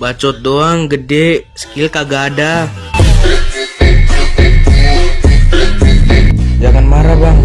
Bacot doang gede, skill kagak ada. Jangan marah, Bang.